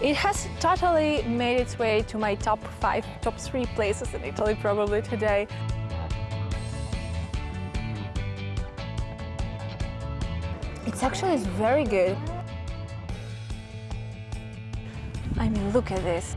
It has totally made its way to my top five, top three places in Italy probably today. It's actually very good. I mean, look at this.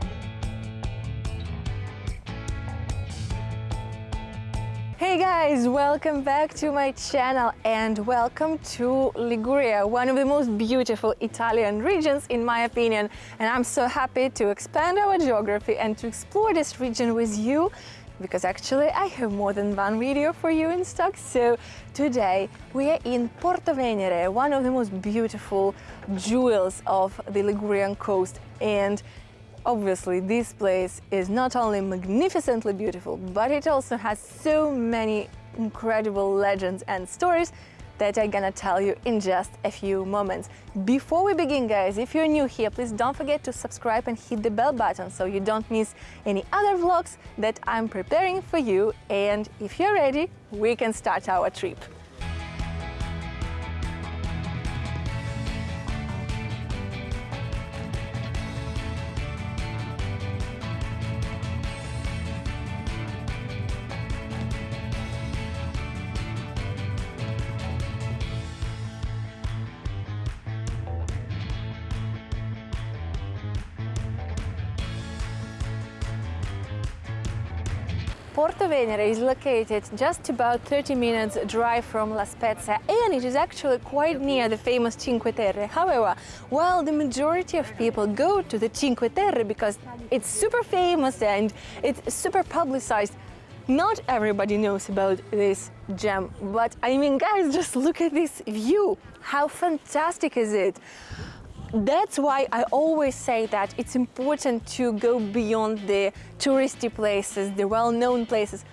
Hey guys, welcome back to my channel and welcome to Liguria, one of the most beautiful Italian regions in my opinion. And I'm so happy to expand our geography and to explore this region with you because actually I have more than one video for you in stock. So today we are in Porto Venere, one of the most beautiful jewels of the Ligurian coast and Obviously, this place is not only magnificently beautiful, but it also has so many incredible legends and stories that I'm gonna tell you in just a few moments. Before we begin, guys, if you're new here, please don't forget to subscribe and hit the bell button so you don't miss any other vlogs that I'm preparing for you. And if you're ready, we can start our trip. Porto Venere is located just about 30 minutes drive from La Spezia and it is actually quite near the famous Cinque Terre. However, while the majority of people go to the Cinque Terre because it's super famous and it's super publicized, not everybody knows about this gem. But I mean, guys, just look at this view. How fantastic is it? That's why I always say that it's important to go beyond the touristy places, the well-known places.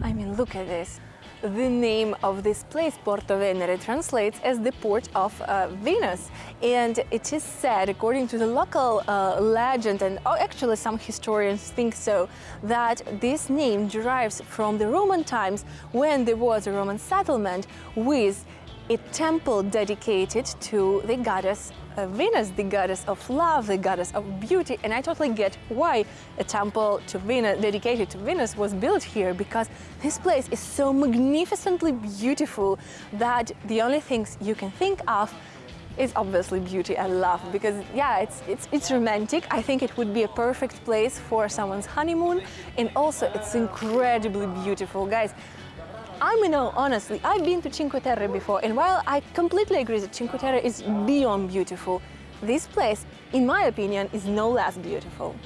I mean, look at this. The name of this place, Porto Venere, translates as the port of uh, Venus. And it is said, according to the local uh, legend, and oh, actually some historians think so, that this name derives from the Roman times when there was a Roman settlement with a temple dedicated to the goddess uh, Venus, the goddess of love, the goddess of beauty, and I totally get why a temple to Venus, dedicated to Venus was built here, because this place is so magnificently beautiful that the only things you can think of is obviously beauty and love because yeah it's it's it's romantic. I think it would be a perfect place for someone's honeymoon and also it's incredibly beautiful. Guys I mean, no, honestly, I've been to Cinque Terre before, and while I completely agree that Cinque Terre is beyond beautiful, this place, in my opinion, is no less beautiful.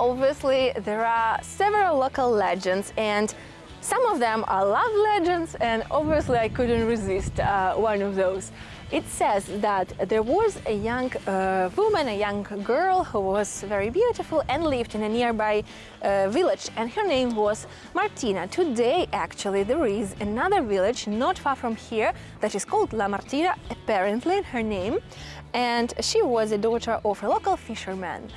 Obviously, there are several local legends and some of them are love legends and obviously I couldn't resist uh, one of those. It says that there was a young uh, woman, a young girl who was very beautiful and lived in a nearby uh, village and her name was Martina. Today actually there is another village not far from here that is called La Martina, apparently her name, and she was a daughter of a local fisherman.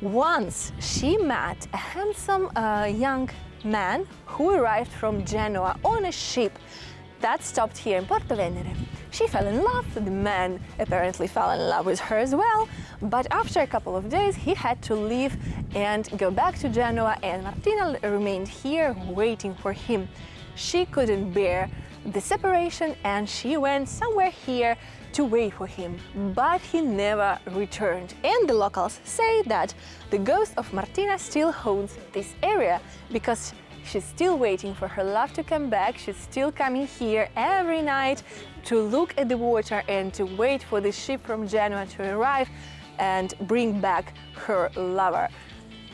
Once she met a handsome uh, young man who arrived from Genoa on a ship that stopped here in Porto Venere. She fell in love, the man apparently fell in love with her as well, but after a couple of days he had to leave and go back to Genoa and Martina remained here waiting for him. She couldn't bear the separation and she went somewhere here to wait for him, but he never returned. And the locals say that the ghost of Martina still haunts this area because she's still waiting for her love to come back. She's still coming here every night to look at the water and to wait for the ship from Genoa to arrive and bring back her lover.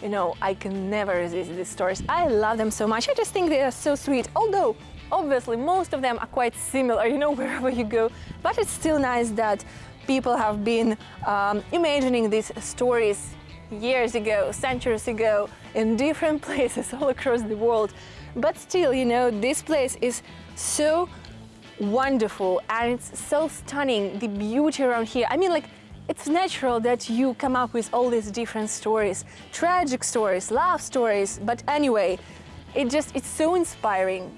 You know, I can never resist these stories. I love them so much. I just think they are so sweet. Although Obviously, most of them are quite similar, you know, wherever you go, but it's still nice that people have been um, imagining these stories years ago, centuries ago, in different places all across the world. But still, you know, this place is so wonderful and it's so stunning, the beauty around here. I mean, like, it's natural that you come up with all these different stories, tragic stories, love stories, but anyway, it just, it's so inspiring.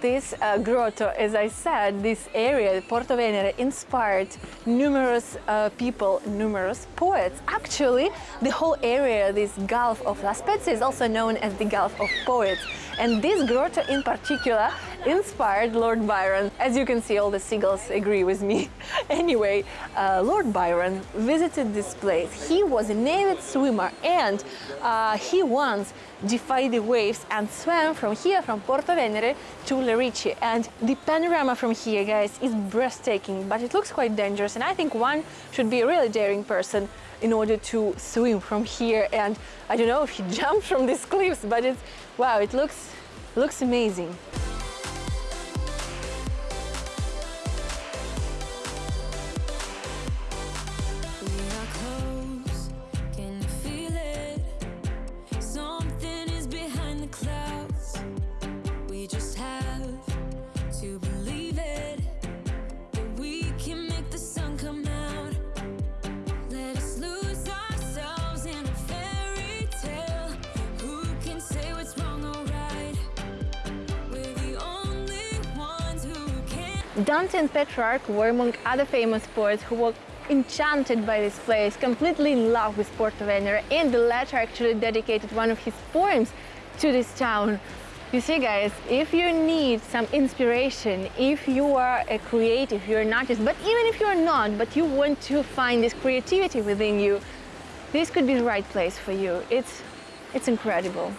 This uh, grotto, as I said, this area, Porto Venere, inspired numerous uh, people, numerous poets. Actually, the whole area, this Gulf of La Spezia, is also known as the Gulf of Poets. And this grotto in particular inspired Lord Byron. As you can see, all the seagulls agree with me. anyway, uh, Lord Byron visited this place. He was an avid swimmer and uh, he once defied the waves and swam from here, from Porto Venere to Lerici. And the panorama from here, guys, is breathtaking, but it looks quite dangerous. And I think one should be a really daring person in order to swim from here. And I don't know if he jumped from these cliffs, but it's wow, it looks looks amazing. Dante and Petrarch were among other famous poets who were enchanted by this place, completely in love with Porto Venere, and the latter actually dedicated one of his poems to this town. You see, guys, if you need some inspiration, if you are a creative, you're an artist, but even if you're not, but you want to find this creativity within you, this could be the right place for you. It's, it's incredible.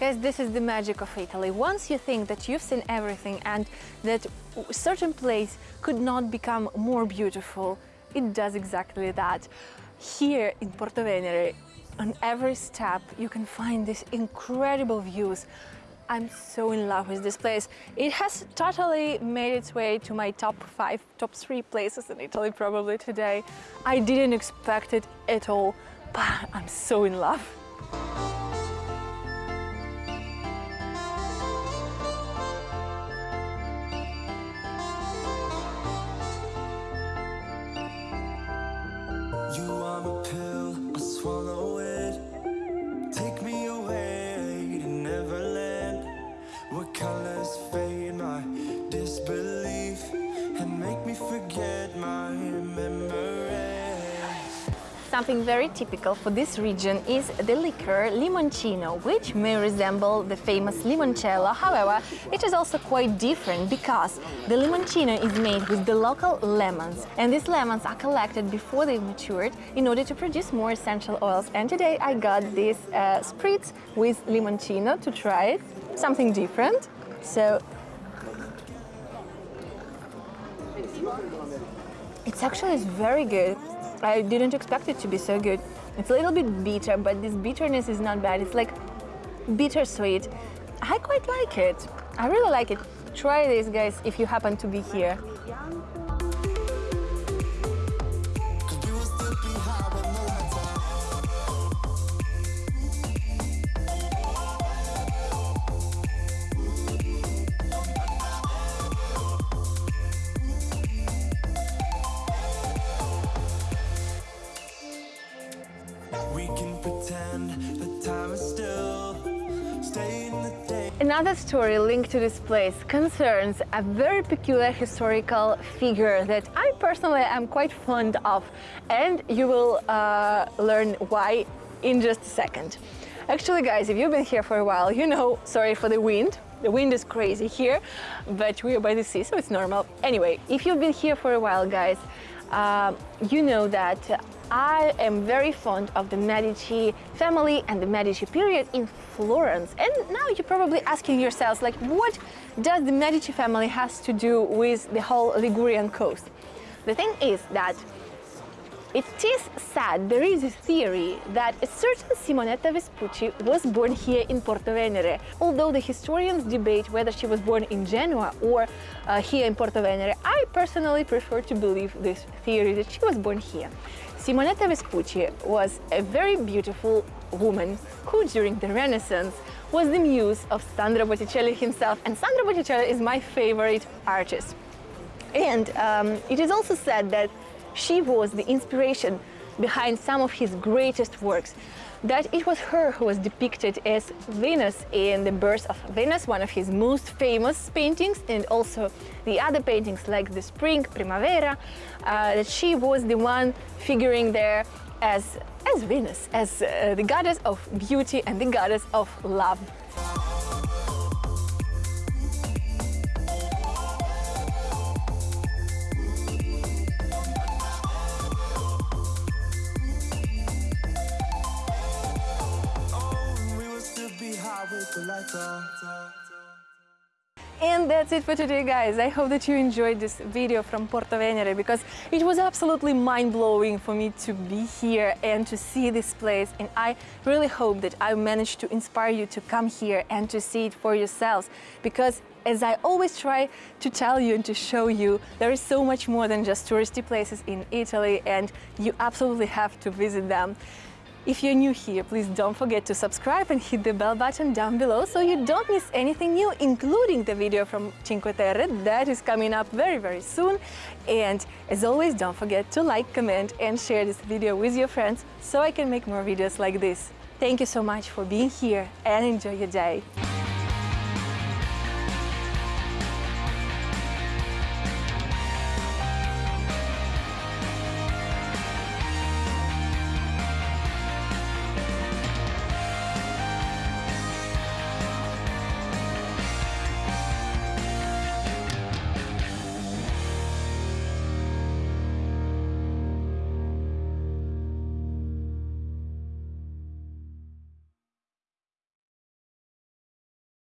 Guys, this is the magic of Italy. Once you think that you've seen everything and that certain place could not become more beautiful, it does exactly that. Here in Porto Venere, on every step, you can find these incredible views. I'm so in love with this place. It has totally made its way to my top five, top three places in Italy probably today. I didn't expect it at all, but I'm so in love. Forget my memories. Something very typical for this region is the liquor limoncino, which may resemble the famous limoncello. However, it is also quite different because the limoncino is made with the local lemons, and these lemons are collected before they matured in order to produce more essential oils. And today I got this uh, spritz with limoncino to try it, something different. So It's actually very good. I didn't expect it to be so good. It's a little bit bitter, but this bitterness is not bad. It's like bittersweet. I quite like it. I really like it. Try this, guys, if you happen to be here. Another story linked to this place concerns a very peculiar historical figure that I personally am quite fond of, and you will uh, learn why in just a second. Actually, guys, if you've been here for a while, you know, sorry for the wind, the wind is crazy here, but we are by the sea, so it's normal. Anyway, if you've been here for a while, guys, uh, you know that I am very fond of the Medici family and the Medici period in Florence. And now you're probably asking yourselves, like, what does the Medici family has to do with the whole Ligurian coast? The thing is that it is said, there is a theory that a certain Simonetta Vespucci was born here in Porto Venere. Although the historians debate whether she was born in Genoa or uh, here in Porto Venere, I personally prefer to believe this theory that she was born here. Simonetta Vespucci was a very beautiful woman who during the Renaissance was the muse of Sandro Botticelli himself and Sandro Botticelli is my favorite artist. And um, it is also said that she was the inspiration behind some of his greatest works. That it was her who was depicted as Venus in The Birth of Venus, one of his most famous paintings, and also the other paintings like The Spring, Primavera, uh, that she was the one figuring there as, as Venus, as uh, the goddess of beauty and the goddess of love. And that's it for today, guys. I hope that you enjoyed this video from Porto Venere because it was absolutely mind-blowing for me to be here and to see this place. And I really hope that I managed to inspire you to come here and to see it for yourselves because as I always try to tell you and to show you, there is so much more than just touristy places in Italy and you absolutely have to visit them. If you're new here, please don't forget to subscribe and hit the bell button down below so you don't miss anything new, including the video from Cinque Terre that is coming up very, very soon. And as always, don't forget to like, comment and share this video with your friends so I can make more videos like this. Thank you so much for being here and enjoy your day.